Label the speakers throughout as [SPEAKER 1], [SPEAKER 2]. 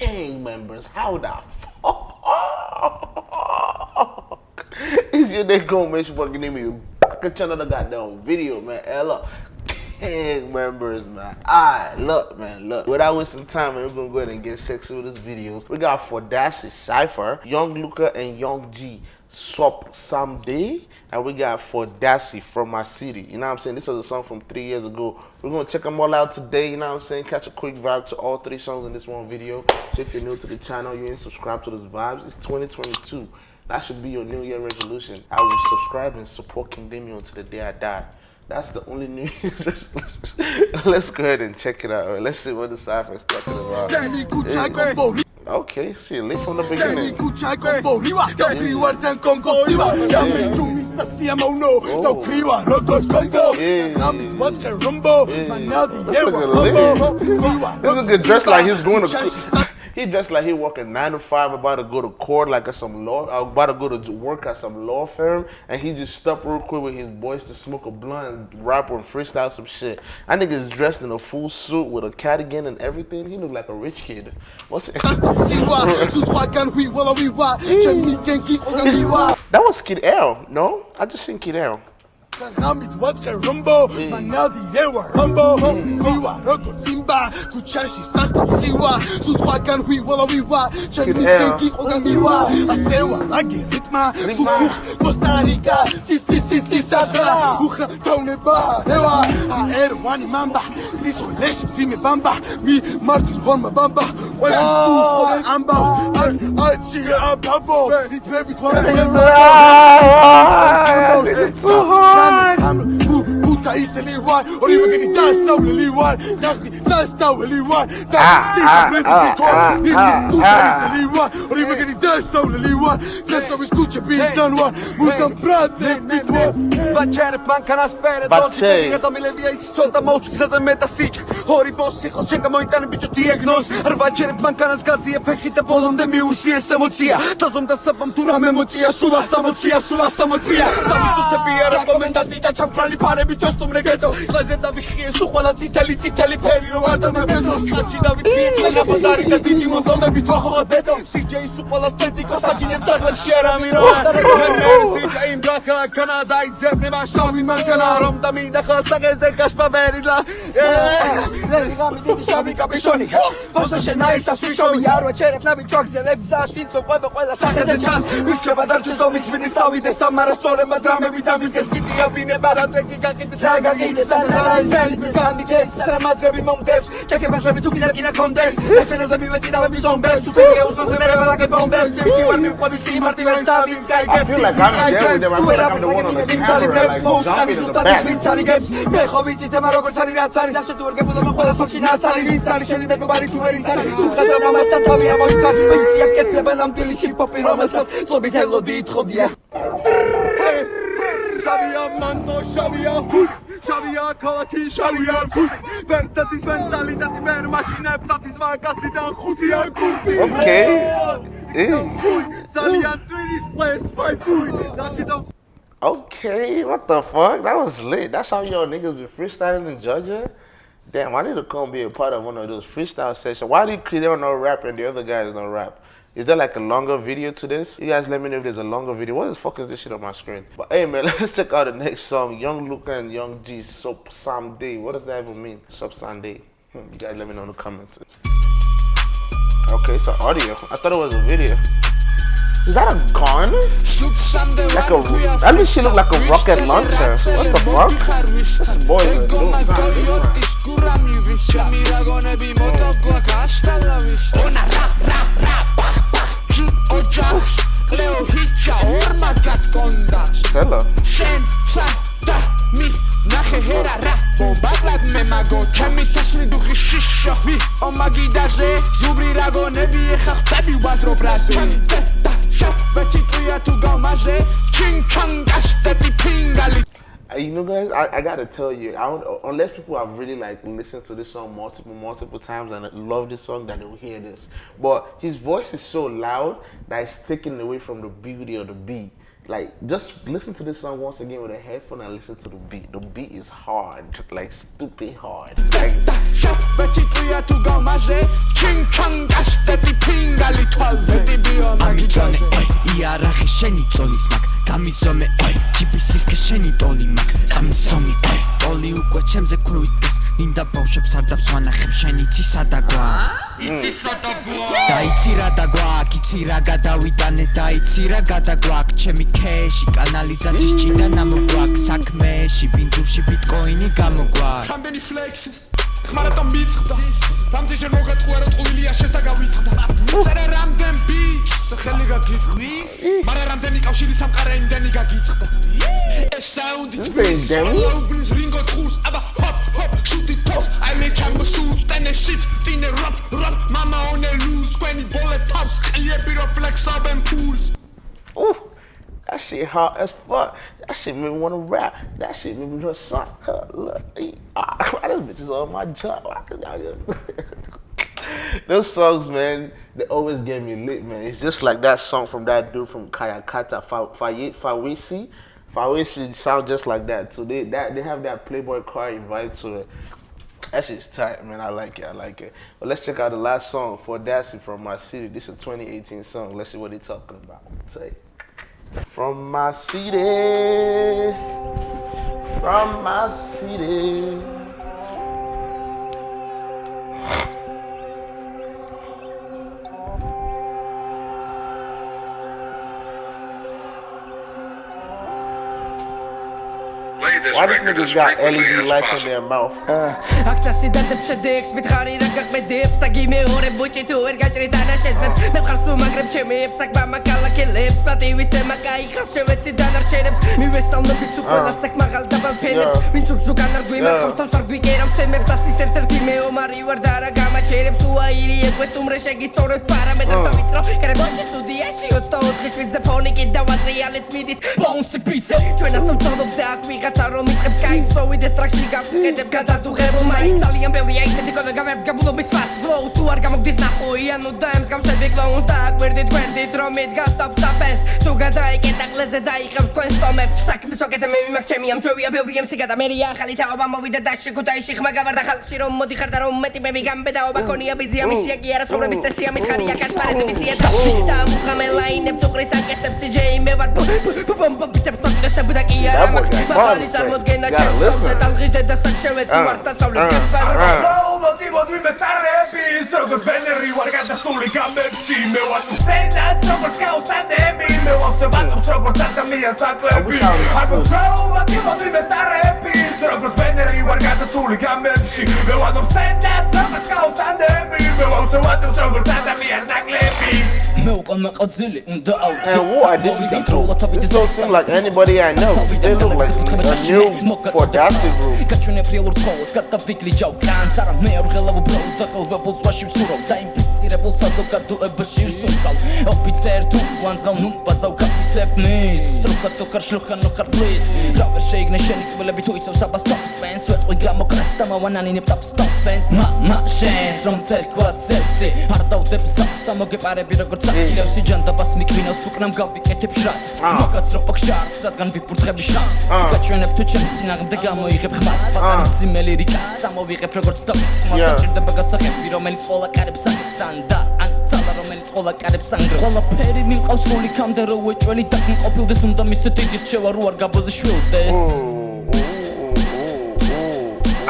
[SPEAKER 1] gang members, how the fuck is your nigga gonna make fucking name you back at another goddamn video, man? Ella. Gang members, man. Alright, look, man, look. Without wasting time, man, we're gonna go ahead and get sexy with this video. We got Fordaci Cypher, Young Luca, and Young G. Swap Someday. And we got For Fordaci from my city. You know what I'm saying? This was a song from three years ago. We're gonna check them all out today. You know what I'm saying? Catch a quick vibe to all three songs in this one video. So if you're new to the channel, you ain't subscribed to those vibes. It's 2022. That should be your New Year resolution. I will subscribe and support King Damien until the day I die. That's the only New Year's resolution. Let's go ahead and check it out. Let's see what the cipher is talking about. Okay, shit, leave from the beginning. Oh. This nigga dressed like he's going to. He dressed like he working nine to five, about to go to court, like at some law, about to go to work at some law firm, and he just stopped real quick with his boys to smoke a blunt and rap and freestyle some shit. That nigga is dressed in a full suit with a cardigan and everything. He look like a rich kid. What's it? that was Kid L, no? I just seen Kid L. Hamid Watka Rumbo, Manaldi Yewa Rumbo, Siwa, Roko Simba, Kuchashi Sasta Siwa, Suswakan Hui Walla Wiwa, Chami Tenki Ogamiwa, Asewa, Lagi Ritma, Sufux, Costa Rica, Si Si Si Si Sada, Uchra Tone Ba, Ewa, Aero Wani Mamba, si Siso Lesh Sime Bamba, Mi Martus Forma Bamba, ყველამ სულ ხოლმე ამბავს ან აჩი აბაბო რითმები თვალებმა და ისელი ვარ. ორი მეგენი დასავლელი ვარ. ნახდი სასტაველი ვარ. და სიბრები თქო და ისელი ვარ. ორი მეგენი დასავლელი ვარ. სასტავის ქუჩებიდან ვარ. მუდამ ბრატლებს მithვარ ვაჩერებ მანქანას პერე დოცი და მილევია ის ცოტა მოუსწრზე მეტა სიჭი ორი ბოსი ხალ შეგამოიტანე ბიჭო დიაგნოზი. რვა ჯერ მანქანას გაზია ფეხი და ბოლომდე მიუშვიეს ემოცია. დაზომდა საბამ თუ რამე მოწია სულა 60 სულა 60 სამისუთები არა კომენდანტი და ჩამფრალი ფარები თოსტუმრე გეტო ხალზე დავიხიეს უხვალა წითელი წითელი ფერი რომ ადამიანო სხაჩი დავიდი წენა ბაზარი და დიდი მონდომები თოხოა ბეტო სიჯეის უყვალას ტეტიკო საგინებს აღლებში არა მირო ერთი კაიმ ბრახა კანადა იძებნება შავი მანქანა რომ დამიდახა საგეზე გაშპაბერილა Yeah. ლევი ღამი დიდი შაბი კაპიშონი ბოსო შენაისა სვიშოვი არვა ჩერებნავი ჩაგზელებს ასვინც მოყვება ყველა სახეზე ჩანს. ვირჩება დარჩეს დომიც მინი სავიდეს ამარასორებმა დრამები დამიკეს კიდია ვინება რა ტრეკი გაკიდეს რა გაკიდეს ან რა ინტელიგენს გამიგეს სამაზრები მომდევს კეკებაზრები თუ კიდევ კიდე კონდეს ეს ფენაზები ვეჭიდავები ზომბებს უსვიგე უზმაზე მე ვალაგე ბომბებს დივარ მიყვები სიმარტივეს და ვინც გაიგებს ის გაიგებს თუ რა ვინ on the camera like jumping in the back მე ხო ვიცით ემა როგორც არის რაც არის და შე თუ ვერ გებოდა მოყოლა ხოში რაც არის ვინც არის შენი მეგობარი თუ ვერ იცარი თუ ხადა მომასთან თავია მოიცარი ვინც აკეთება ნამდვილი ჰიპ-ჰოპი რომელსაც წობით ელოდი ითხოვდია შავია მანტო შავია შავია ქალაქი შავია ვერცეთის მენტალიტეტი ვერ მაშინებს ათის მაგაცი და ხუთია კურტი ოკეი ძალიან ტვინის პლეს ფაიფუი Okay, what the fuck? That was lit. That's how y'all niggas be freestyling in Georgia? Damn, I need to come be a part of one of those freestyle sessions. Why do you create no rap and the other guys don't rap? Is there like a longer video to this? You guys let me know if there's a longer video. What the fuck is this shit on my screen? But hey man, let's check out the next song. Young Luca and Young G, Sop Someday. What does that even mean? Sop Sunday. Hmm, you guys let me know in the comments. Okay, it's an audio. I thought it was a video. Is that a gun? Like a, at least she look like a rocket launcher. What the fuck? This boy is a dude კლეო ჰიჩა ორმა გატკონდა სელა შენ სადა მი ნახე ჰერა რა ბომბაკლად მე მაგო ჩემი თასმი დუხი შიშა მი ომაგიდაზე ზუბრი რაგონები ეხა ხტები ვაზრო ბრაზე ვეცი ტვია თუ გავმაზე ჩინ ჩანგასტები ფინგალი you know, guys, I, I, gotta tell you, I don't, unless people have really like listened to this song multiple, multiple times and love this song, then they'll hear this. But his voice is so loud that it's taken away from the beauty of the beat. like just listen to this song once again with a headphone and listen to the beat. The beat is hard, like stupid hard. Like,
[SPEAKER 2] შენი წონის მაგ გამიზომე აი ჯიბისის ქშენი დოლი მაგ წამისომი აი დოლი უკვე ჩემზე ქრუით გას ნინდა ბავშვებს არ დაბსვანა იცი სატო გვა დაიცი რა დაგვაქვს იცი რა გადავიდანე დაიცი რა გადაგვაქვს. ჩემი кэში კანალიზაციის ჭიდან ამოგვაქვს საქმეში ბინძურში ბიტკოინი გამოგვაქვს.
[SPEAKER 3] რამდენი ფლექსის ხმარატა მიწხდა. რამდენჯერ მოგატყუე რომ ტყუილია შეს და გავიწყდა. წერე რამდენ ბიჭს ხელი გაგიტყვის მაგრამ რამდენი კავშირი სამყარა იმდენი გაგიწყდა. ეს საუნდი
[SPEAKER 1] თქვის
[SPEAKER 3] აუბნის რინგო თხურს. აბა ჰოპ ჰოპ შუტი თოს I make time shoot and shit in a rap many bullet pops, and yeah, be the flex up and pools.
[SPEAKER 1] Ooh, that shit hot as fuck. That shit made me wanna rap. That shit made me wanna suck. Huh, look, ah, why those bitches on my job? Those songs, man, they always get me lit, man. It's just like that song from that dude from Kayakata, Fawisi. Fa Fawisi sound just like that. So they that they have that Playboy car invite to it. That shit's tight, man. I like it. I like it. But let's check out the last song for Dassy from my city. This is a 2018 song. Let's see what they're talking about. Say, from my city, from my city. Why this niggas got LED lights in their mouth?
[SPEAKER 4] აქ დასიდადებ შედექს მითხარი რა გახმედებს და გიმეორე ბუჭი თუ ვერ გაჭრის დანაშენებს მე მხარს უმაგრებ ჩემებს საქმე მაკალაკელებს პატივის ემა კაი ხალხ შევეცი დანარჩენებს მივესალმების უყველას საქმე მაღალ დაბალ ფენებს ვინც უგზო განარგვი მარხავს თავს არ გვიკერავს თემებს და სის ერთ-ერთი მეომარი ვარ და რა გამაჩერებს თუ აირი ეკვეს თუმრე შეგისწორებ პარამეტრებს და ვიწრო კრებოში სტუდიაში 24 შვიდზე ფონი კი დავატრიალეთ მიდის ბონსი პიცა ჩვენას უწოდობ და აქ ვიღაცა რომ იწყებს გაიწვევ ვიდეს ტრაქში გაგუკეთებ გადადუღებულმა იქ ძალიან ბევრია ისეთი კოდა გამერგაბულობის fast flows თუ არ გამოგდის ნახო იანო და ემსგავსები კლოუნს და აკვირდით გვერდით რომ იდგას ტაპსაფენს თუ გადაეკეტა ყლეზე დაიღებს თქვენ სტომებს საქმის ვაკეთე მიმაქ ჩემი ამჯერია ბევრი MC გადა მე ახალი თაობა მოვიდა დაში ქუთაისში ხმა გავარდა ხალხში რომ მოდიხარ და რომ მეტიმები გამბედაობა ქონია ბიზია მისია კი არა ცხოვრების წესია მითხარია კაცმარეზი მისია თავში და მუხამე ლაინებს უყრის აკეთებს DJ მე ვარ ბომბიტებს მაგდესებ და კი არა მაგ
[SPEAKER 1] ბალის
[SPEAKER 4] წარმოდგენა ტალღის დედასაც შევეცი
[SPEAKER 1] Uh,
[SPEAKER 4] ვარ დასავლეთ
[SPEAKER 1] uh,
[SPEAKER 4] კეთბარო
[SPEAKER 1] uh.
[SPEAKER 3] მოდი მოდი მე სარების როგორც ბენერი ვარ გადასული გამებში მე ვარ სენას როგორც გაუსტანდები მე ვარ შევატოს როგორც ადამიანს დაკლები. აგოს მოდი მოდი მე სარების როგორც ბენერი ვარ გადასული გამებში მე ვარ სენას როგორც გაუსტანდები
[SPEAKER 1] Hey, what? This, this don't seem like anybody I know. They look like a new for Dusty Group.
[SPEAKER 4] ინფიცირებულ საზოგადოებაში ვსუნკალ ოფიცერ თუ ლანძღავ ნუ ბაცავ კაპიცებ მის სტრუხა თუ ხარ შლუხა ნუ ხარ პლიზ რა ვერ შეიგნე შენი კბილები თუ იცავს აბას ტოპს პენს ვეტყვი გამოკრას და მავანანინებ ტოპს ტოპენს მა მა შენს რომ წერქვა სევსი არ დავდებ საფს და მოგეპარები როგორც აკილევსი ჯანდაბას მიკვინავს უკნამ გავიკეთებ შრატს მოგაწროფ შარტს რადგან ვიფურთხები შამს გაჩვენებ თუ ჩემს წინააღმდეგ გამოიღებ ხმას. პატარა ძიმელი რიკას სამოვიღებ როგორც
[SPEAKER 1] Yeah.
[SPEAKER 4] დაჭირდება გასახები რომელიც ყოლა კარებს აკეთებს ან და ან ძალა რომელიც ყოლა კარებს ანგრევს ყველაფერი მიმყავს სული კამდე რო უეჭველი და მყოფილდეს უნდა მისცე დიდი რჩევა რო არ გაბოზე შვილდეს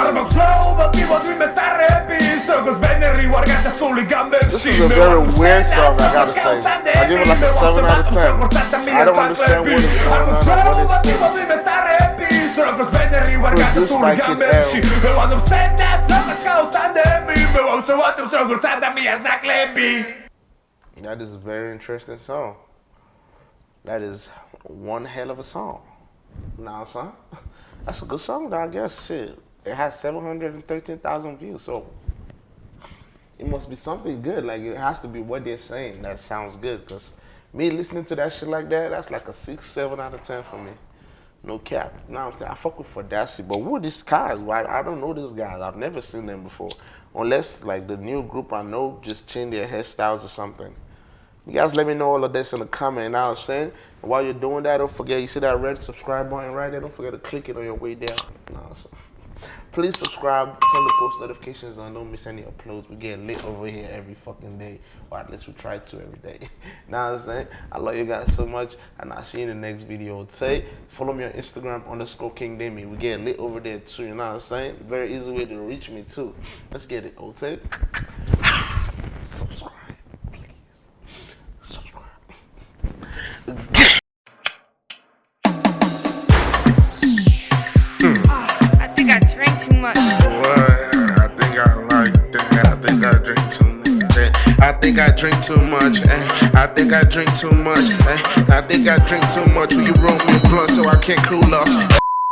[SPEAKER 3] არ მაქვს მოდი მოდი მე სარების როგორც ბენერი ვარ გადასული გამებში
[SPEAKER 1] This is a very weird song, I gotta say. I give it like a 7 out of 10. I don't understand what is going on or what it's saying.
[SPEAKER 3] როგორც ბენერი ვარ
[SPEAKER 1] Produced
[SPEAKER 3] გადასული
[SPEAKER 1] by Kid
[SPEAKER 3] გამებში
[SPEAKER 1] L.
[SPEAKER 3] მე ვარ სენას byłą sobotą, srogu sada jest na klebi.
[SPEAKER 1] That is a very interesting song. That is one hell of a song. Nah, son, that's a good song, though, I guess. Shit, it has 713,000 views, so it must be something good. Like, it has to be what they're saying that sounds good, because me listening to that shit like that, that's like a 6, 7 out of 10 for me. No cap. Now I'm saying I fuck with Fadasi, but who these guys? Why I don't know these guys. I've never seen them before, unless like the new group I know just change their hairstyles or something. You guys let me know all of this in the comment. What I'm saying? While you're doing that, don't forget you see that red subscribe button right there. Don't forget to click it on your way down. Please subscribe, turn the post notifications on, don't miss any uploads. We get lit over here every fucking day, or at least we try to every day. now I'm saying, I love you guys so much, and I'll see you in the next video. Say, follow me on Instagram underscore King Demi. We get lit over there too. You know what I'm saying? Very easy way to reach me too. Let's get it, okay? subscribe, please. Subscribe.
[SPEAKER 5] think I drink too much. eh. I think I drink too much. eh. I think I drink too much. Will you roll me a blunt so I can't cool off?